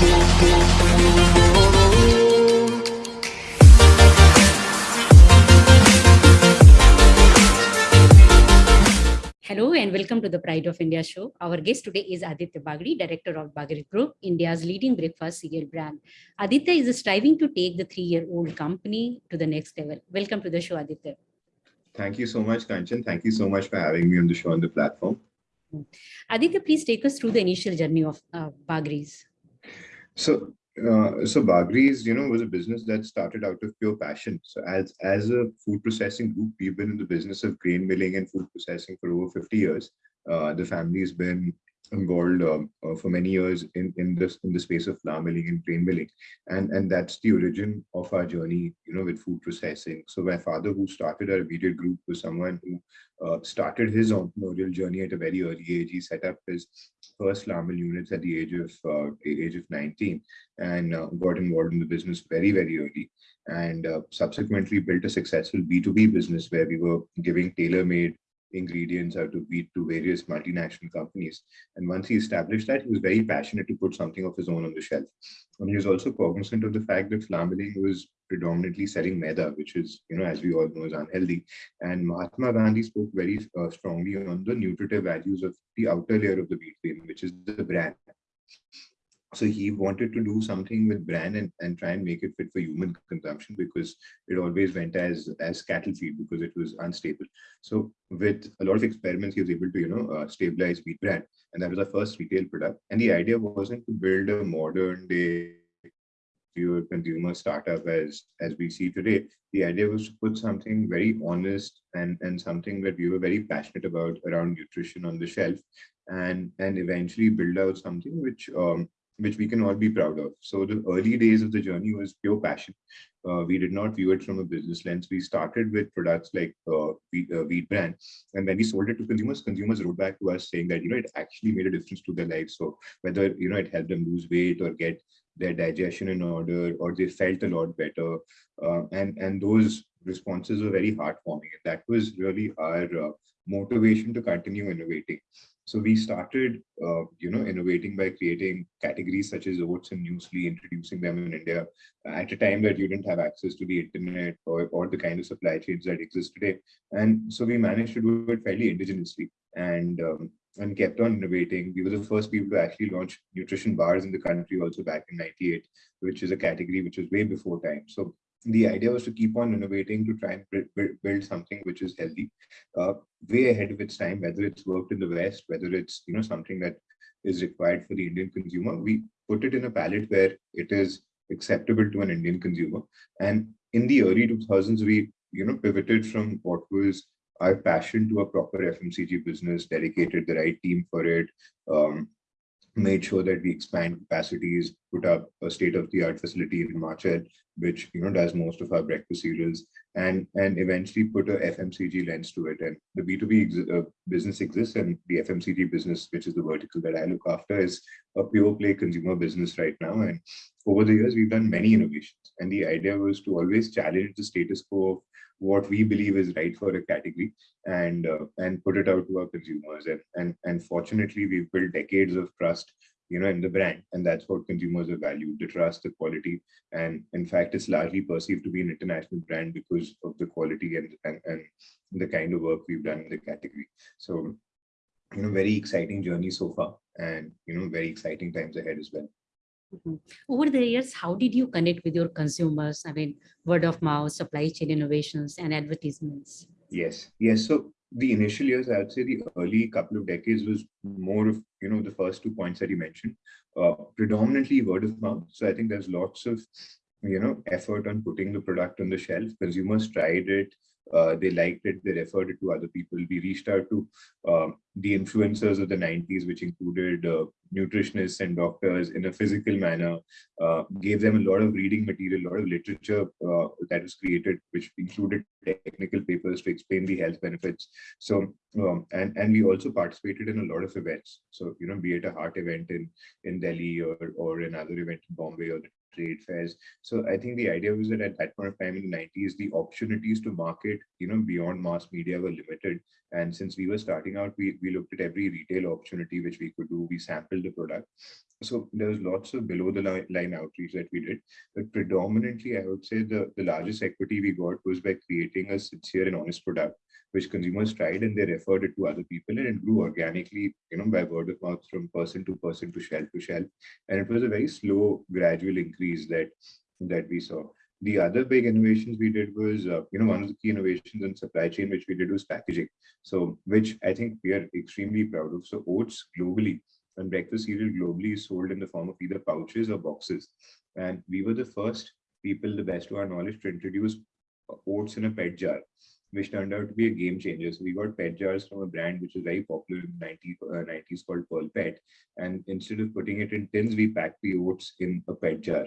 Hello and welcome to the Pride of India show. Our guest today is Aditya Bagri, director of Bagri Group, India's leading breakfast cereal brand. Aditya is striving to take the three-year-old company to the next level. Welcome to the show, Aditya. Thank you so much, Kanchan. Thank you so much for having me on the show on the platform. Aditya, please take us through the initial journey of uh, Bagrry's. So, uh, so Bagrry's, you know, was a business that started out of pure passion. So as, as a food processing group, we've been in the business of grain milling and food processing for over 50 years. Uh, the family's been involved um, uh, for many years in in this in the space of flour milling and grain milling. And and that's the origin of our journey you know with food processing. So my father who started our immediate group was someone who uh, started his entrepreneurial journey at a very early age. He set up his first flour mill units at the age of uh, age of 19 and uh, got involved in the business very very early. And uh, subsequently built a successful b2b business where we were giving tailor-made ingredients out of wheat to various multinational companies. And once he established that, he was very passionate to put something of his own on the shelf. And he was also cognizant of the fact that flour milling was predominantly selling maida, which is, you know, as we all know, is unhealthy. And Mahatma Gandhi spoke very uh, strongly on the nutritive values of the outer layer of the wheat grain, which is the bran so he wanted to do something with bran and, and try and make it fit for human consumption because it always went as as cattle feed because it was unstable. So with a lot of experiments he was able to you know uh, stabilize wheat bran. And that was our first retail product. And the idea wasn't to build a modern day consumer startup as as we see today. The idea was to put something very honest and and something that we were very passionate about around nutrition on the shelf and and eventually build out something which um, which we can all be proud of. So the early days of the journey was pure passion. Uh, we did not view it from a business lens. We started with products like uh, wheat, uh, and when we sold it to consumers, consumers wrote back to us saying that you know it actually made a difference to their lives. So whether you know it helped them lose weight or get their digestion in order, or they felt a lot better, uh, and and those responses were very heartwarming. And that was really our uh, motivation to continue innovating. So we started, uh, you know, innovating by creating categories such as oats and muesli, introducing them in India at a time that you didn't have access to the internet or, or the kind of supply chains that exist today. And so we managed to do it fairly indigenously and um, and kept on innovating. We were the first people to actually launch nutrition bars in the country also back in 98, which is a category which was way before time. So the idea was to keep on innovating to try and build something which is healthy uh, way ahead of its time whether it's worked in the west whether it's you know something that is required for the indian consumer. We put it in a palate where it is acceptable to an indian consumer. And in the early 2000s we you know pivoted from what was our passion to a proper fmcg business dedicated the right team for it um, made sure that we expand capacities, put up a state-of-the-art facility in Himachal, which you know does most of our breakfast cereals, and and eventually put a FMCG lens to it. And the B2B ex uh, business exists, and the FMCG business, which is the vertical that I look after, is a pure play consumer business right now. And over the years, we've done many innovations, and the idea was to always challenge the status quo of what we believe is right for a category and uh, and put it out to our consumers. And and and fortunately we've built decades of trust you know in the brand and that's what consumers have valued the trust the quality. And in fact it's largely perceived to be an international brand because of the quality and and, and the kind of work we've done in the category. So you know very exciting journey so far and you know very exciting times ahead as well. Over the years, how did you connect with your consumers? I mean, word of mouth, supply chain innovations, and advertisements. Yes, yes. So the initial years, I would say the early couple of decades was more of, you know, the first two points that you mentioned, uh, predominantly word of mouth. So I think there's lots of, you know, effort on putting the product on the shelf. Consumers tried it, uh, they liked it, they referred it to other people. We reached out to um, the influencers of the 90s, which included uh, nutritionists and doctors in a physical manner, uh, gave them a lot of reading material, a lot of literature uh, that was created, which included technical papers to explain the health benefits. So um, and and we also participated in a lot of events. So you know, be it a heart event in in Delhi or or another event in Bombay or the trade fairs. So I think the idea was that at that point of time in the 90s, the opportunities to market, you know, beyond mass media were limited. And since we were starting out, we, we looked at every retail opportunity which we could do. We sampled the product. So there was lots of below the line, line outreach that we did. But predominantly, I would say the, the largest equity we got was by creating a sincere and honest product which consumers tried and they referred it to other people and it grew organically, you know, by word of mouth from person to person to shelf to shelf. And it was a very slow, gradual increase that that we saw. The other big innovations we did was, uh, you know, one of the key innovations in supply chain, which we did was packaging. So, which I think we are extremely proud of. So, oats globally and breakfast cereal globally is sold in the form of either pouches or boxes. And we were the first people, the best to our knowledge, to introduce oats in a PET jar which turned out to be a game changer. So we got PET jars from a brand which was very popular in the 90s, uh, 90s called Pearl Pet. And instead of putting it in tins, we packed the oats in a PET jar.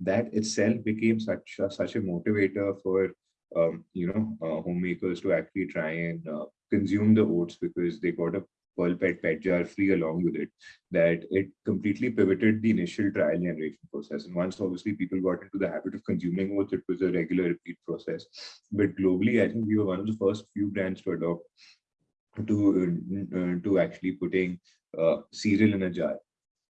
That itself became such a, such a motivator for um, you know uh, homemakers to actually try and uh, consume the oats because they got a Pearl Pet Pet Jar free along with it, that it completely pivoted the initial trial generation process. And once obviously people got into the habit of consuming oats, it was a regular repeat process. But globally, I think we were one of the first few brands to adopt to uh, to actually putting uh, cereal in a jar.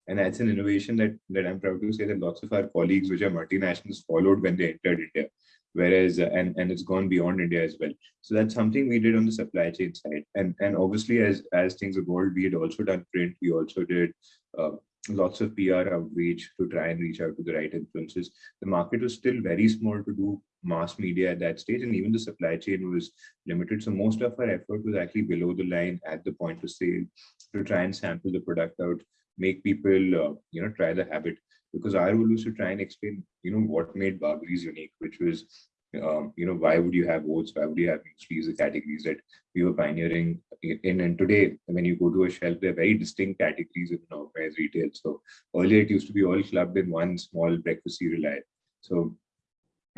And that's an innovation that, that I'm proud to say that lots of our colleagues, which are multinationals, followed when they entered India whereas uh, and and it's gone beyond india as well. So that's something we did on the supply chain side. And and obviously as as things evolved we had also done print. We also did uh, lots of pr outreach to try and reach out to the right influences. The market was still very small to do mass media at that stage and even the supply chain was limited. So most of our effort was actually below the line at the point of sale to try and sample the product out make people uh, you know try the habit because our role was to try and explain, you know, what made Bagrry's unique, which was, um, you know, why would you have oats? Why would you have muesli? The categories that we were pioneering in. And today, when you go to a shelf, they're very distinct categories in organized retail. So earlier it used to be all clubbed in one small breakfast cereal aisle. So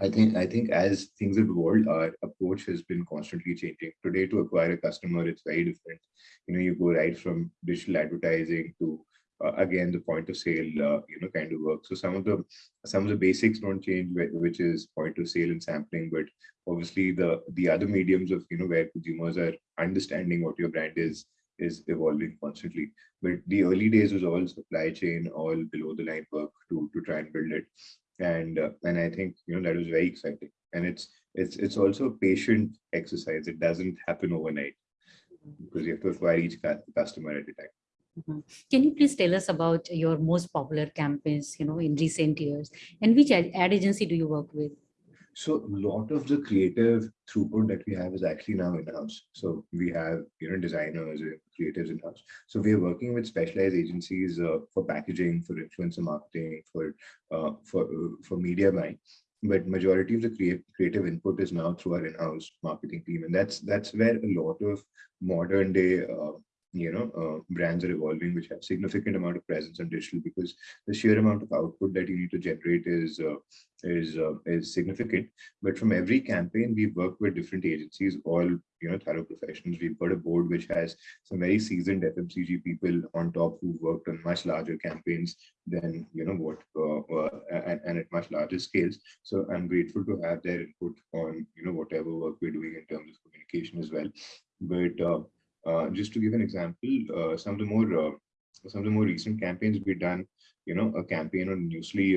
I think I think as things have evolved, our approach has been constantly changing. Today, to acquire a customer, it's very different. You know, you go right from digital advertising to uh, again the point of sale uh, you know kind of work. So some of the some of the basics don't change which is point of sale and sampling but obviously the the other mediums of you know where consumers are understanding what your brand is is evolving constantly. But the early days was all supply chain all below the line work to to try and build it. And uh, and i think you know that was very exciting. And it's it's it's also a patient exercise. It doesn't happen overnight because you have to acquire each customer at a time Mm-hmm. Can you please tell us about your most popular campaigns, you know, in recent years, and which ad, agency do you work with? So a lot of the creative throughput that we have is actually now in-house. So we have, you know, designers creatives in-house. So we are working with specialized agencies uh, for packaging, for influencer marketing, for uh, for uh, for media buying. But majority of the creative creative input is now through our in-house marketing team, and that's that's where a lot of modern day uh, you know uh, brands are evolving which have significant amount of presence on digital because the sheer amount of output that you need to generate is uh, is uh, is significant. But from every campaign we work with different agencies all you know thorough professionals. We've got a board which has some very seasoned fmcg people on top who worked on much larger campaigns than you know what uh, uh, and, and at much larger scales. So i'm grateful to have their input on you know whatever work we're doing in terms of communication as well. But uh, just to give an example, uh, some of the more uh, some of the more recent campaigns we've done, you know, a campaign on Muesli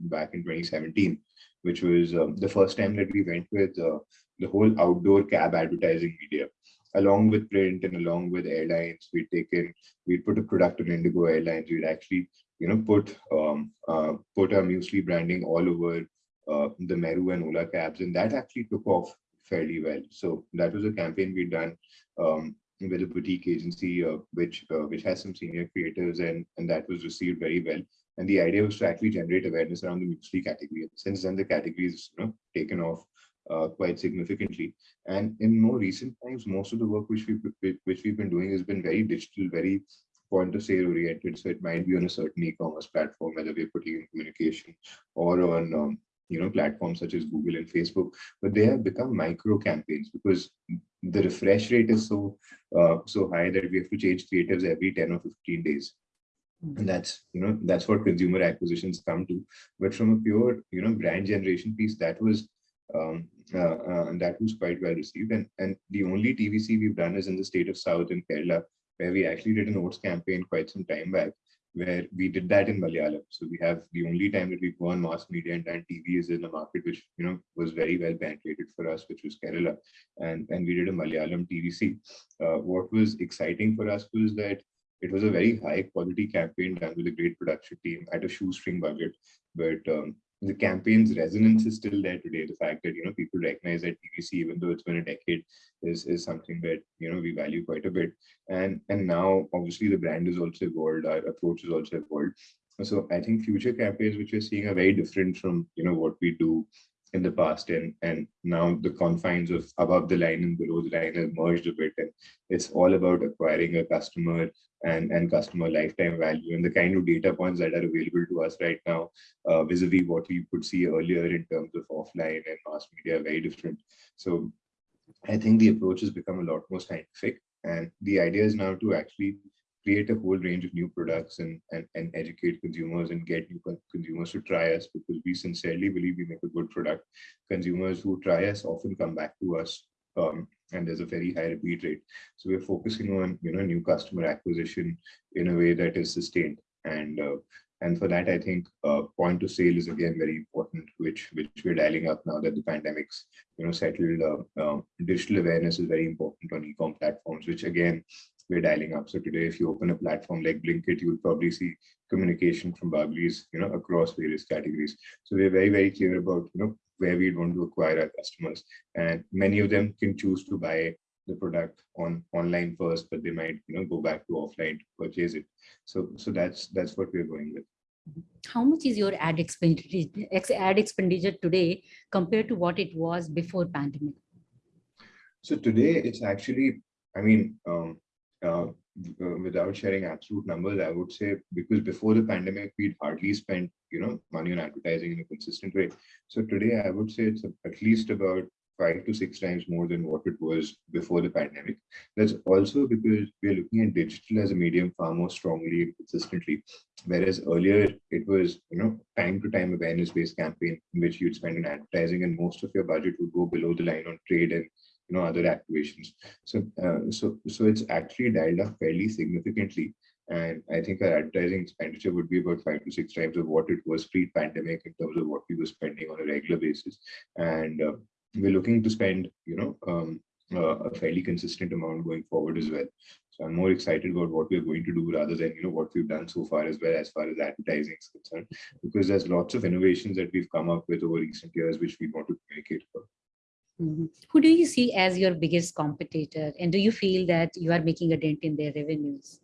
back in 2017, which was the first time that we went with the whole outdoor cab advertising media. Along with print and along with airlines, we'd taken, we'd put a product on Indigo Airlines, we'd actually, you know, put um, uh, put our muesli branding all over uh, the Meru and Ola cabs, and that actually took off fairly well. So that was a campaign we'd done um, with a boutique agency, uh, which uh, which has some senior creators, and and that was received very well. And the idea was to actually generate awareness around the muesli category. Since then, the category is you know taken off uh, quite significantly. And in more recent times, most of the work which we which we've been doing has been very digital, very point of sale oriented. So it might be on a certain e-commerce platform, whether we're putting in communication or on um, you know platforms such as google and facebook but they have become micro campaigns because the refresh rate is so uh, so high that we have to change creatives every 10 or 15 days. And that's you know that's what consumer acquisitions come to. But from a pure you know brand generation piece that was um uh, uh, that was quite well received. And and the only tvc we've done is in the state of south in kerala where we actually did an oats campaign quite some time back where we did that in Malayalam. So we have the only time that we go on mass media and done TV is in a market which you know was very well penetrated for us, which was Kerala, and and we did a Malayalam TVC. Uh, what was exciting for us was that it was a very high quality campaign done with a great production team at a shoestring budget, but um, the campaign's resonance is still there today. The fact that you know people recognize that TVC, even though it's been a decade, is is something that you know we value quite a bit. And and now obviously the brand is also evolved, our approach is also evolved. So I think future campaigns which we're seeing are very different from you know what we do in the past and and now the confines of above the line and below the line have merged a bit and it's all about acquiring a customer and and customer lifetime value. And the kind of data points that are available to us right now uh, vis-a-vis what we could see earlier in terms of offline and mass media are very different. So i think the approach has become a lot more scientific and the idea is now to actually create a whole range of new products and, and, and educate consumers and get new consumers to try us because we sincerely believe we make a good product. Consumers who try us often come back to us um, and there's a very high repeat rate. So we're focusing on, you know, new customer acquisition in a way that is sustained. And uh, and for that, I think uh, point of sale is again very important, which which we're dialing up now that the pandemic's you know settled. Uh, uh, digital awareness is very important on e-com platforms, which again we're dialing up. So today, if you open a platform like Blinkit, you'll probably see communication from Bagrry's, you know, across various categories. So we're very, very clear about, you know, where we want to acquire our customers. And many of them can choose to buy the product on online first, but they might, you know, go back to offline to purchase it. So, so that's that's what we're going with. How much is your ad expenditure, ad expenditure today compared to what it was before pandemic? So today it's actually, I mean, um, uh, uh, without sharing absolute numbers, I would say because before the pandemic, we'd hardly spent, you know, money on advertising in a consistent way. So today, I would say it's at least about five to six times more than what it was before the pandemic. That's also because we're looking at digital as a medium far more strongly and consistently. Whereas earlier it was, you know, time to time awareness based campaign in which you'd spend on advertising and most of your budget would go below the line on trade and you know other activations. So uh, so so it's actually dialed up fairly significantly. And i think our advertising expenditure would be about five to six times of what it was pre-pandemic in terms of what we were spending on a regular basis. And uh, we're looking to spend you know um, uh, a fairly consistent amount going forward as well. So i'm more excited about what we're going to do rather than you know what we've done so far as well as far as advertising is concerned. Because there's lots of innovations that we've come up with over recent years which we want to communicate about Mm -hmm. Who do you see as your biggest competitor? And do you feel that you are making a dent in their revenues?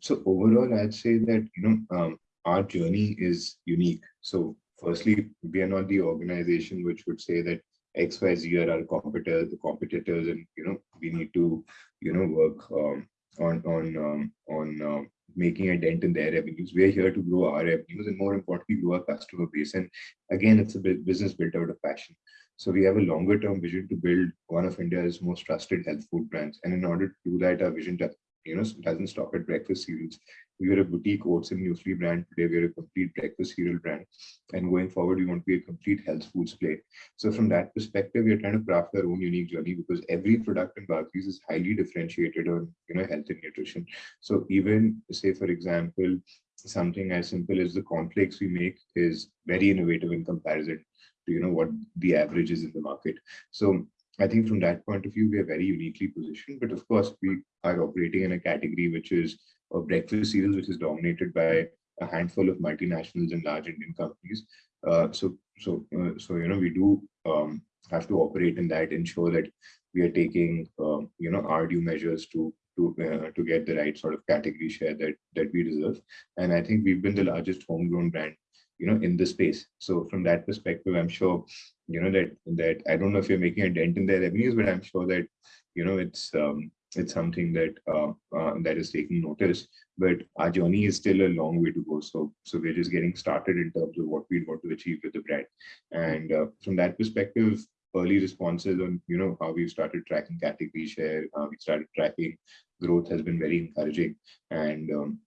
So overall, I'd say that, you know, um, our journey is unique. So firstly, we are not the organization which would say that XYZ are our competitors, the competitors, and, you know, we need to, you know, work um, on, on, um, on um, making a dent in their revenues. We are here to grow our revenues and more importantly, grow our customer base. And again, it's a business built out of passion. So we have a longer term vision to build one of India's most trusted health food brands. And in order to do that, our vision you know, doesn't stop at breakfast cereals. We are a boutique oats and muesli brand. Today, we are a complete breakfast cereal brand. And going forward, we want to be a complete health foods play. So from that perspective, we are trying to craft our own unique journey because every product in Bagrry's is highly differentiated on, you know, health and nutrition. So even say, for example, something as simple as the cornflakes we make is very innovative in comparison to you know what the average is in the market. So i think from that point of view we are very uniquely positioned but of course we are operating in a category which is a breakfast cereals which is dominated by a handful of multinationals and large indian companies. Uh, so so uh, so you know we do um, have to operate in that ensure that we are taking um, you know our due measures to to uh, to get the right sort of category share that that we deserve. And i think we've been the largest homegrown brand you know in the space. So from that perspective i'm sure you know that that i don't know if you're making a dent in their revenues but i'm sure that you know it's um it's something that uh, uh, that is taking notice. But our journey is still a long way to go. So so we're just getting started in terms of what we want to achieve with the brand. And uh, from that perspective early responses on you know how we've started tracking category share, how we started tracking growth has been very encouraging. And um,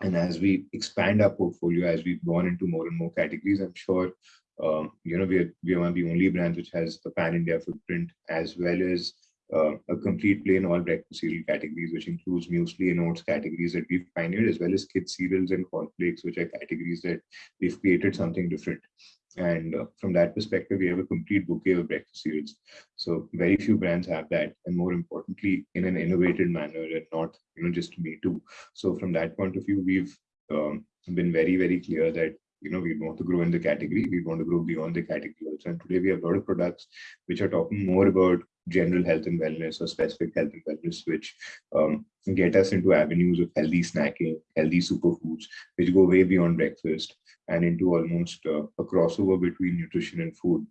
and as we expand our portfolio, as we've gone into more and more categories, I'm sure um, you know we are we are one of the only brands which has a pan India footprint as well as uh, a complete play in all breakfast cereal categories, which includes muesli and oats categories that we've pioneered, as well as kids cereals and cornflakes, which are categories that we've created something different. And uh, from that perspective, we have a complete bouquet of breakfast cereals. So very few brands have that, and more importantly, in an innovative manner and not, you know, just me too. So from that point of view, we've um, been very, very clear that you know, we want to grow in the category, we want to grow beyond the category also. And today we have a lot of products which are talking more about general health and wellness or specific health and wellness, which um, get us into avenues of healthy snacking, healthy superfoods, which go way beyond breakfast and into almost uh, a crossover between nutrition and food.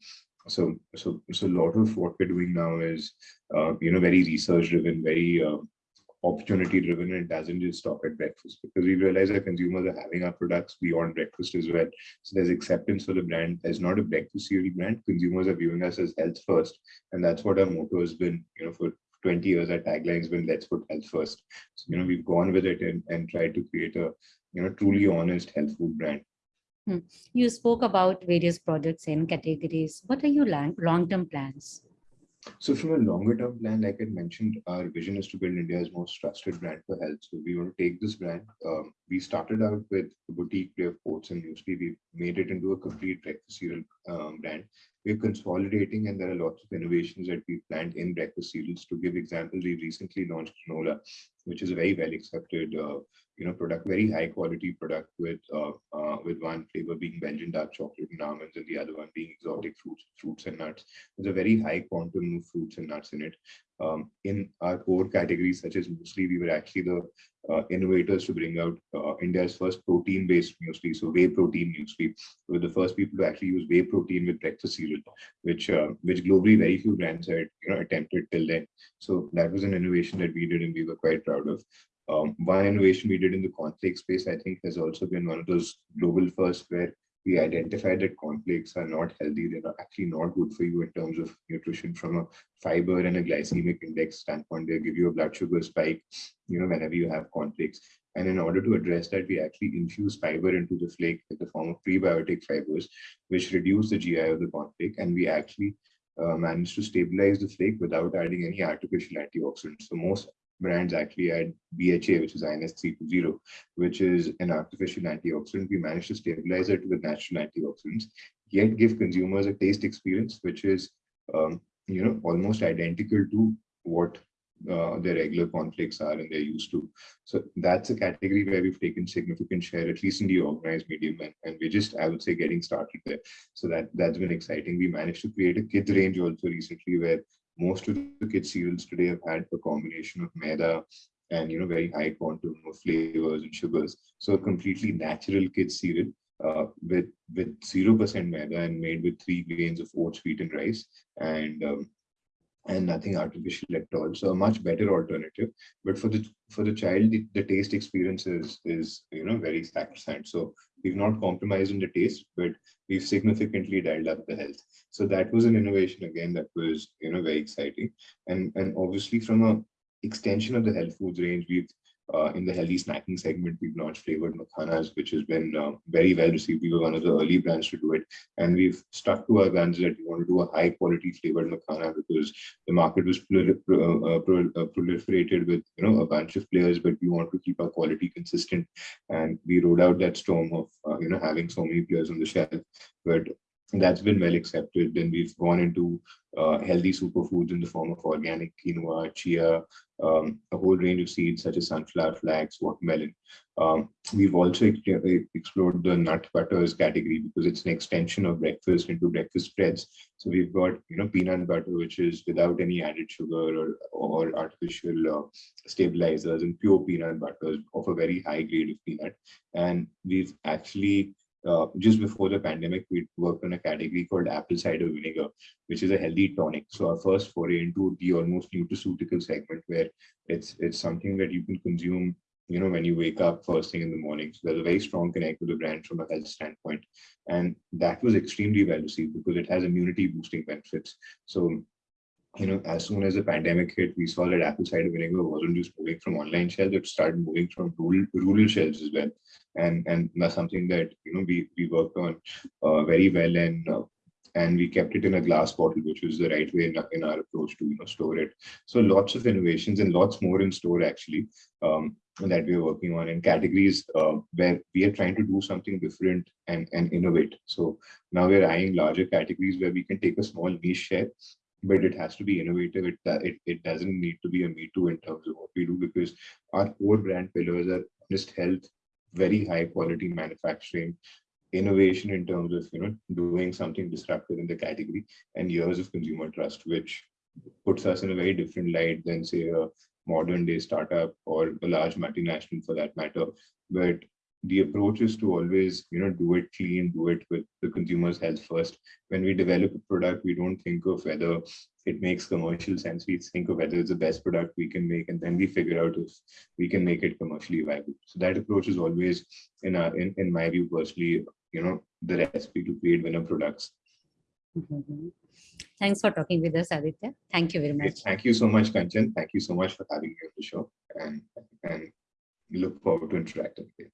So, so, so a lot of what we're doing now is, uh, you know, very research driven, very uh, opportunity driven and it doesn't just stop at breakfast because we realize that consumers are having our products beyond breakfast as well. So there's acceptance for the brand as not a breakfast cereal brand. Consumers are viewing us as health first. And that's what our motto has been, you know, for 20 years, our tagline has been let's put health first. So, you know, we've gone with it and, and tried to create a, you know, truly honest health food brand. Hmm. You spoke about various projects and categories. What are your long-term plans? So from a longer term plan, like I mentioned, our vision is to build India's most trusted brand for health. So we want to take this brand. Um, we started out with a boutique play of oats and muesli. We made it into a complete breakfast cereal um, brand. We're consolidating and there are lots of innovations that we planned in breakfast cereals. To give examples, we recently launched Granola, which is a very well accepted uh, you know, product, very high quality product with uh, uh, with one flavor being Belgian dark chocolate and almonds and the other one being exotic fruits, fruits and nuts. There's a very high quantum of fruits and nuts in it. Um, in our core categories such as muesli, we were actually the uh, innovators to bring out uh, India's first protein-based muesli, so whey protein muesli. We were the first people to actually use whey protein with breakfast cereal, which uh, which globally very few brands had you know attempted till then. So that was an innovation that we did and we were quite proud of. Um, one innovation we did in the cornflake space, I think, has also been one of those global firsts where we identified that cornflakes are not healthy. They're actually not good for you in terms of nutrition from a fiber and a glycemic index standpoint. They give you a blood sugar spike, you know, whenever you have cornflakes. And in order to address that, we actually infuse fiber into the flake in the form of prebiotic fibers, which reduce the GI of the cornflake. And we actually uh, managed to stabilize the flake without adding any artificial antioxidants. So most brands actually add BHA, which is INS 320, which is an artificial antioxidant. We managed to stabilize it with natural antioxidants, yet give consumers a taste experience, which is, um, you know, almost identical to what uh, their regular cornflakes are and they're used to. So that's a category where we've taken significant share, at least in the organized medium, and, and we're just, I would say, getting started there. So that, that's been exciting. We managed to create a kids range also recently where most of the kids cereals today have had a combination of maida and you know very high quantum of flavors and sugars. So a completely natural kids cereal uh, with with zero percent maida and made with three grains of oats, wheat, and rice, and um, and nothing artificial at all. So a much better alternative. But for the for the child, the, the taste experience is is you know very sacrosanct. So we've not compromised in the taste, but we've significantly dialed up the health. So that was an innovation again that was you know very exciting. And and obviously from a extension of the health foods range, we've uh, in the healthy snacking segment, we've launched flavored makhanas, which has been uh, very well received. We were one of the early brands to do it. And we've stuck to our guns that we want to do a high quality flavored makhana because the market was uh, uh, uh, proliferated with you know a bunch of players, but we want to keep our quality consistent. And we rode out that storm of uh, you know having so many players on the shelf. But that's been well accepted. Then we've gone into uh, healthy superfoods in the form of organic quinoa, chia, um, a whole range of seeds such as sunflower flax, watermelon. Um, we've also explored the nut butters category because it's an extension of breakfast into breakfast spreads. So we've got you know peanut butter, which is without any added sugar or, or artificial uh, stabilizers and pure peanut butters of a very high grade of peanut. And we've actually uh, just before the pandemic, we worked on a category called apple cider vinegar, which is a healthy tonic. So our first foray into the almost nutraceutical segment where it's it's something that you can consume you know, when you wake up first thing in the morning. So there's a very strong connect with the brand from a health standpoint. And that was extremely well received because it has immunity boosting benefits. So, you know, as soon as the pandemic hit, we saw that apple cider vinegar wasn't just moving from online shelves, it started moving from rural, rural shelves as well. And, and that's something that, you know, we, we worked on uh, very well and uh, and we kept it in a glass bottle, which was the right way in, in our approach to you know store it. So lots of innovations and lots more in store actually um, that we are working on in categories uh, where we are trying to do something different and and innovate. So now we're eyeing larger categories where we can take a small niche share but it has to be innovative. It, it, it doesn't need to be a me too in terms of what we do because our core brand pillars are honest health, very high quality manufacturing, innovation in terms of you know doing something disruptive in the category and years of consumer trust which puts us in a very different light than say a modern day startup or a large multinational for that matter but the approach is to always you know do it clean do it with the consumer's health first when we develop a product we don't think of whether it makes commercial sense we think of whether it's the best product we can make and then we figure out if we can make it commercially viable so that approach is always in our in, in my view personally you know the recipe to create winner products Mhm. Thanks for talking with us, Aditya. Thank you very much. thank you so much kanchan thank you so much for having me on the show and and look forward to interacting with you